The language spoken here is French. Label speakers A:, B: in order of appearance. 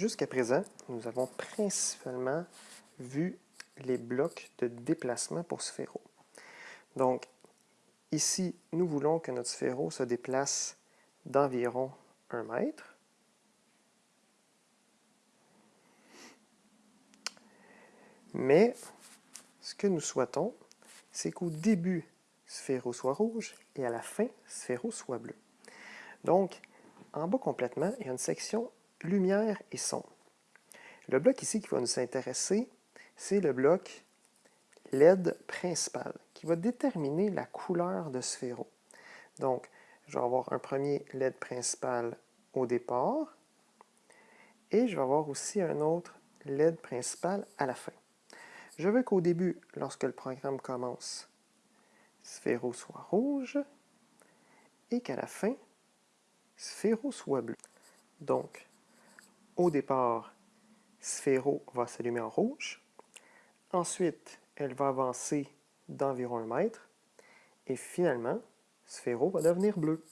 A: Jusqu'à présent, nous avons principalement vu les blocs de déplacement pour sphéro. Donc, ici, nous voulons que notre sphéro se déplace d'environ 1 mètre. Mais, ce que nous souhaitons, c'est qu'au début, sphéro soit rouge et à la fin, sphéro soit bleu. Donc, en bas complètement, il y a une section lumière et son. Le bloc ici qui va nous intéresser, c'est le bloc LED principal, qui va déterminer la couleur de sphéro. Donc, je vais avoir un premier LED principal au départ, et je vais avoir aussi un autre LED principal à la fin. Je veux qu'au début, lorsque le programme commence, sphéro soit rouge, et qu'à la fin, sphéro soit bleu. Donc, au départ, sphéro va s'allumer en rouge. Ensuite, elle va avancer d'environ un mètre. Et finalement, sphéro va devenir bleu.